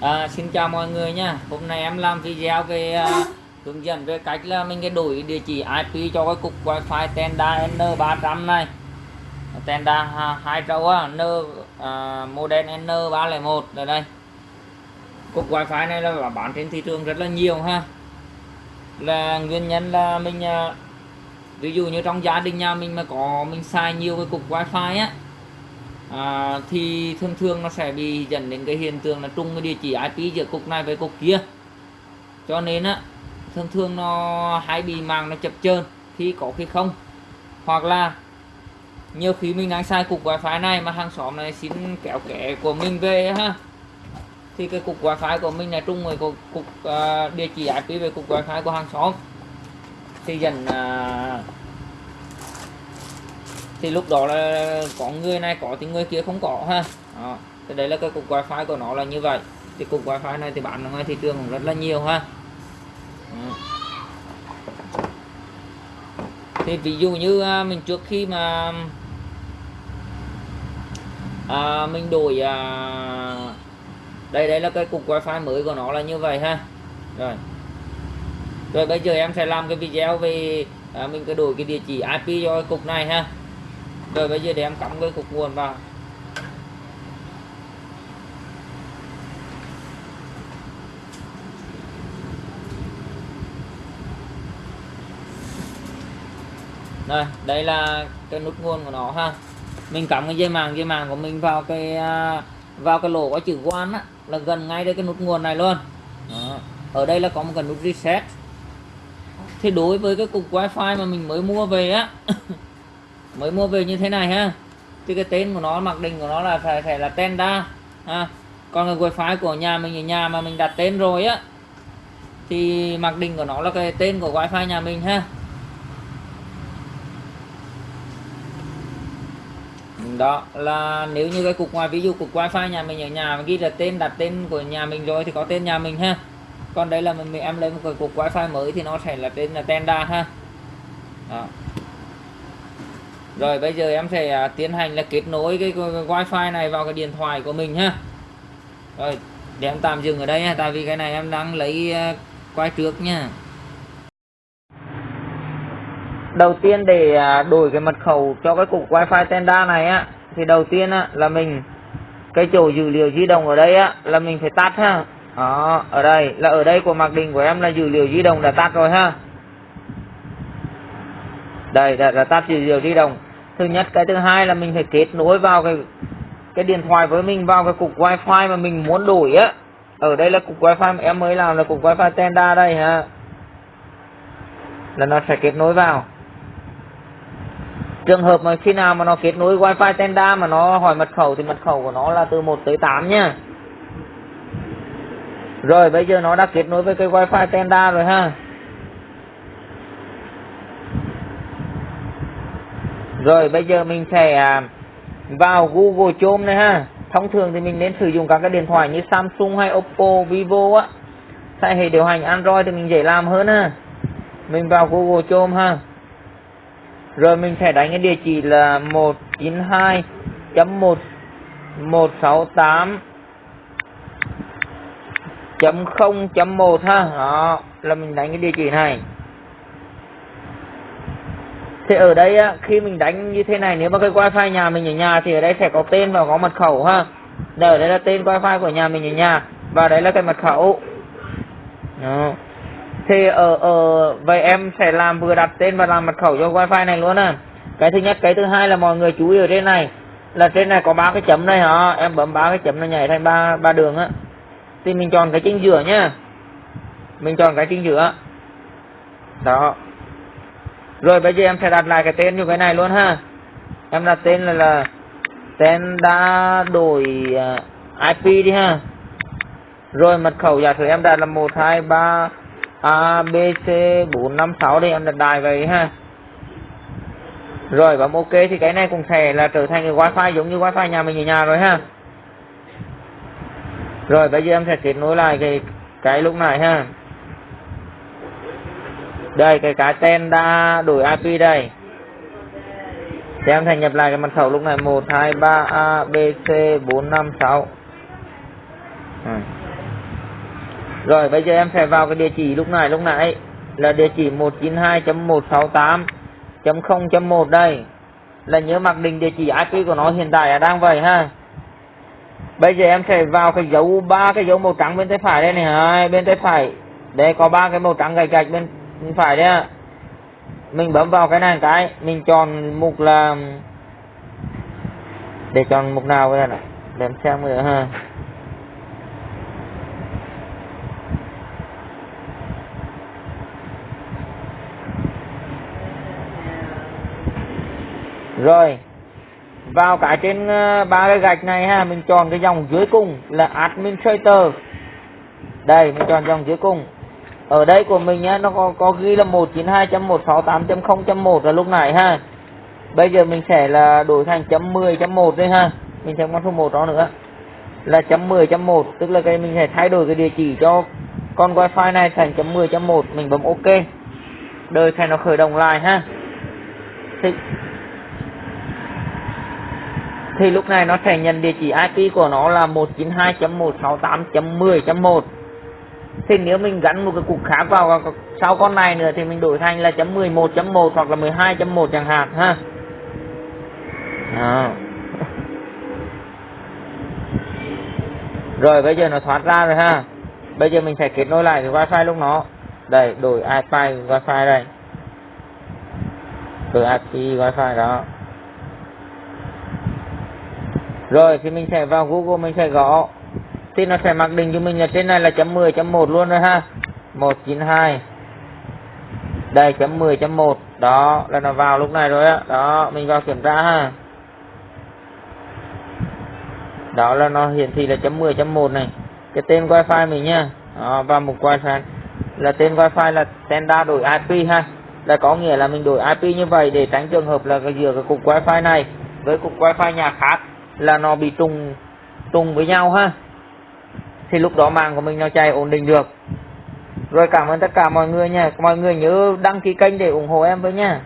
À, xin chào mọi người nha. Hôm nay em làm video về uh, hướng dẫn về cách là mình cái đổi địa chỉ IP cho cái cục wifi Tenda N300 này. Tenda hai trâu á N uh, model N301 ở đây cục wifi này là bán trên thị trường rất là nhiều ha. Là nguyên nhân là mình uh, ví dụ như trong gia đình nhà mình mà có mình xài nhiều cái cục wifi á à, thì thường thường nó sẽ bị dẫn đến cái hiện tượng là trùng cái địa chỉ IP giữa cục này với cục kia. Cho nên á thường thường nó hay bị mạng nó chập chờn khi có khi không. Hoặc là nhiều khi mình đang sai cục wifi này mà hàng xóm này xin kéo kẻ của mình về ha thì cái cục wifi của mình là trung với cục, cục uh, địa chỉ IP về cục wifi của hàng xóm. Thì dần uh, à, thì lúc đó là có người này có thì người kia không có ha. Đó. thì đấy là cái cục wifi của nó là như vậy. Thì cục wifi này thì bán ở ngoài thị trường cũng rất là nhiều ha. Đó. thì ví dụ như à, mình trước khi mà à, mình đổi à, đây đây là cái cục wifi mới của nó là như vậy ha. Rồi. Rồi bây giờ em sẽ làm cái video về à, mình cái đổi cái địa chỉ IP cho cái cục này ha rồi bây giờ để em cắm cái cục nguồn vào Đây, đây là cái nút nguồn của nó ha. Mình cắm cái dây màng dây màng của mình vào cái à, vào cái lỗ có chữ quan á là gần ngay đây cái nút nguồn này luôn. Đó. Ở đây là có một cái nút reset. Thì đối với cái cục wifi mà mình mới mua về á mới mua về như thế này ha. Thì cái tên của nó, mặc định của nó là phải phải là Tenda, ha. Còn cái wifi của nhà mình, ở nhà mà mình đặt tên rồi á, thì mặc định của nó là cái tên của wifi nhà mình ha. Đó là nếu như cái cục ngoài, ví dụ cục wifi nhà mình ở nhà ghi là tên, đặt tên của nhà mình rồi thì có tên nhà mình ha. Còn đây là mình em lấy một cái cục wifi mới thì nó sẽ là tên là Tenda ha. Đó rồi bây giờ em sẽ à, tiến hành là kết nối cái, wifi này vào cái điện thoại của mình ha rồi để em tạm dừng ở đây nha tại vì cái này em đang lấy à, quay trước nha đầu tiên để à, đổi cái mật khẩu cho cái cục wifi tenda này á thì đầu tiên á là mình cái chỗ dữ liệu di động ở đây á là mình phải tắt ha. Đó ở đây là ở đây của mặc định của em là dữ liệu di động đã tắt rồi ha. Đây đã, đã tắt dữ liệu di động thứ nhất, cái thứ hai là mình phải kết nối vào cái cái điện thoại với mình, vào cái cục wifi mà mình muốn đổi á. Ở đây là cục wifi mà em mới làm là cục wifi tenda đây ha là nó sẽ kết nối vào. Trường hợp mà khi nào mà nó kết nối wifi tenda mà nó hỏi mật khẩu thì mật khẩu của nó là từ 1 tới 8 nhá rồi, bây giờ nó đã kết nối với cái wifi tenda rồi ha. Rồi bây giờ mình sẽ à, vào Google Chrome này ha. Thông thường thì mình nên sử dụng các cái điện thoại như Samsung hay Oppo Vivo á. Tại hệ điều hành Android thì mình dễ làm hơn ha. Mình vào Google Chrome ha. Rồi mình sẽ đánh cái địa chỉ là 192.1.168 chấm không chấm một ha. Đó là mình đánh cái địa chỉ này thì ở đây á, khi mình đánh như thế này nếu mà cái wifi nhà mình ở nhà thì ở đây sẽ có tên và có mật khẩu ha. Đây ở đây là tên wifi của nhà mình ở nhà và đấy là cái mật khẩu. Đó. thì ở ở vậy em sẽ làm vừa đặt tên và làm mật khẩu cho wifi này luôn à cái thứ nhất cái thứ hai là mọi người chú ý ở trên này là trên này có ba cái chấm này hả? Em bấm ba cái chấm nó nhảy thành ba ba đường á. Thì mình chọn cái chính giữa nhá. Mình chọn cái chính giữa. Đó rồi bây giờ em sẽ đặt lại cái tên như cái này luôn ha. Em đặt tên là là tên đã đổi à, uh, IP đi ha. Rồi mật khẩu giả sử em đặt là 123 ABC 456 đi em đặt đài vậy ha. Rồi bấm ok thì cái này cũng sẽ là trở thành cái wifi giống như wifi nhà mình ở nhà rồi ha. Rồi bây giờ em sẽ kết nối lại cái cái lúc này ha đây, cái cái tên đã đổi IP đây. Thì em thành nhập lại cái mật khẩu lúc này. 123 ABC 456 à. rồi, bây giờ em sẽ vào cái địa chỉ lúc này, lúc nãy. Là địa chỉ 192.168.0.1 đây. Là nhớ mặc định địa chỉ IP của nó hiện tại là đang vậy ha. Bây giờ em sẽ vào cái dấu ba cái dấu màu trắng bên tay phải đây này. Hai, bên tay phải. Đây có ba cái màu trắng gạch gạch bên phải đấy ạ. Mình bấm vào cái này cái, mình chọn mục là để chọn mục nào đây này? Để em xem nữa ha. Rồi, vào cái trên ờ, ba cái gạch này ha, mình chọn cái dòng dưới cùng là administrator đây, mình chọn dòng dưới cùng ở đây của mình nhá nó có, có ghi là 192.168.0.1 là lúc này ha. Bây giờ mình sẽ là đổi thành chấm 10 chấm 1 đây ha. Mình thêm con số 1 đó nữa. Là chấm 10 chấm 1 tức là cái mình sẽ thay đổi cái địa chỉ cho con wifi này thành chấm 10 chấm 1 mình bấm ok. Đời thành nó khởi động lại ha. Thì thì lúc này nó sẽ nhận địa chỉ IP của nó là 192.168.10.1 thì nếu mình gắn một cái cục khác vào à, sau con này nữa thì mình đổi thành là chấm 11.1 hoặc là 12.1 chẳng hạn, ha? À. rồi, bây giờ nó thoát ra rồi, ha? Bây giờ mình sẽ kết nối lại cái wifi lúc nó. Đây, đổi IP wifi đây. Đổi IP wifi đó. Rồi, thì mình sẽ vào Google, mình sẽ gõ thì nó sẽ mặc định cho mình là trên này là chấm 10 chấm 1 luôn rồi ha. 192 đây chấm 10 chấm 1 đó là nó vào lúc này rồi á. Đó mình vào kiểm tra ha. Đó là nó hiển thị là chấm 10 chấm 1 này. Cái tên wifi mình nha. Đó, và mục wifi. Là tên wifi là standard đổi IP ha. Là có nghĩa là mình đổi IP như vậy để tránh trường hợp là giữa cái cục wifi này với cục wifi nhà khác là nó bị trùng trùng với nhau ha thì lúc đó mạng của mình nó chạy ổn định được. Rồi cảm ơn tất cả mọi người nha. Mọi người nhớ đăng ký kênh để ủng hộ em với nha.